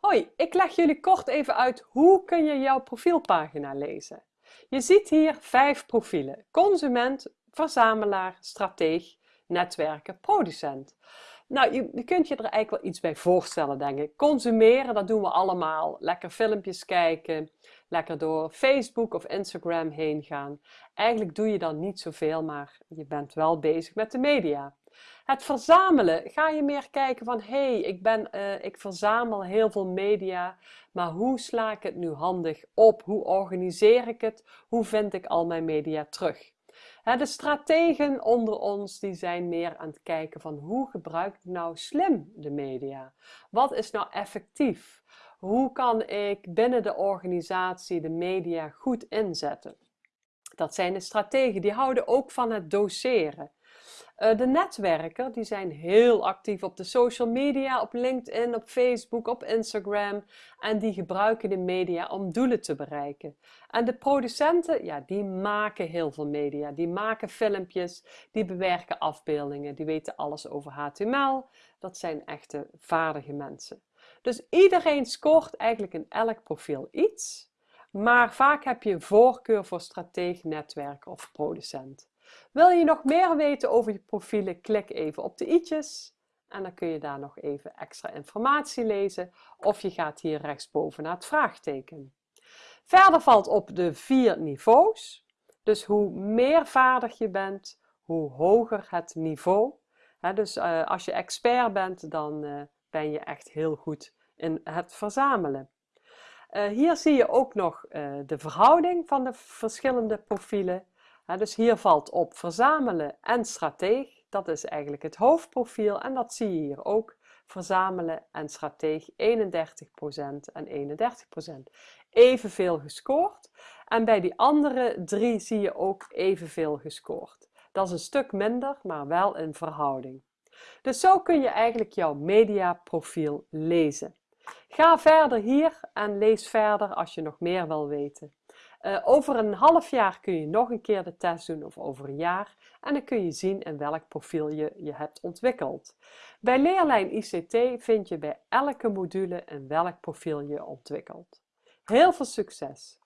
Hoi, ik leg jullie kort even uit hoe kun je jouw profielpagina lezen. Je ziet hier vijf profielen. Consument, verzamelaar, strateeg, netwerken, producent. Nou, je, je, kunt je er eigenlijk wel iets bij voorstellen, denk ik. Consumeren, dat doen we allemaal. Lekker filmpjes kijken, lekker door Facebook of Instagram heen gaan. Eigenlijk doe je dan niet zoveel, maar je bent wel bezig met de media. Het verzamelen, ga je meer kijken van hé, hey, ik, uh, ik verzamel heel veel media, maar hoe sla ik het nu handig op? Hoe organiseer ik het? Hoe vind ik al mijn media terug? De strategen onder ons die zijn meer aan het kijken van hoe gebruik ik nou slim de media? Wat is nou effectief? Hoe kan ik binnen de organisatie de media goed inzetten? Dat zijn de strategen, die houden ook van het doseren. Uh, de netwerken die zijn heel actief op de social media, op LinkedIn, op Facebook, op Instagram. En die gebruiken de media om doelen te bereiken. En de producenten, ja, die maken heel veel media. Die maken filmpjes, die bewerken afbeeldingen, die weten alles over HTML. Dat zijn echte vaardige mensen. Dus iedereen scoort eigenlijk in elk profiel iets. Maar vaak heb je voorkeur voor strateeg, netwerker of producent. Wil je nog meer weten over je profielen? Klik even op de i'tjes en dan kun je daar nog even extra informatie lezen of je gaat hier rechtsboven naar het vraagteken. Verder valt op de vier niveaus. Dus hoe meer vaardig je bent, hoe hoger het niveau. dus uh, als je expert bent, dan uh, ben je echt heel goed in het verzamelen. Uh, hier zie je ook nog de verhouding van de verschillende profielen dus hier valt op verzamelen en strateeg. Dat is eigenlijk het hoofdprofiel en dat zie je hier ook. Verzamelen en strateeg 31% en 31%. Evenveel gescoord. En bij die andere drie zie je ook evenveel gescoord. Dat is een stuk minder, maar wel in verhouding. Dus zo kun je eigenlijk jouw mediaprofiel lezen. Ga verder hier en lees verder als je nog meer wil weten. Uh, over een half jaar kun je nog een keer de test doen of over een jaar en dan kun je zien in welk profiel je je hebt ontwikkeld. Bij Leerlijn ICT vind je bij elke module in welk profiel je ontwikkelt. Heel veel succes!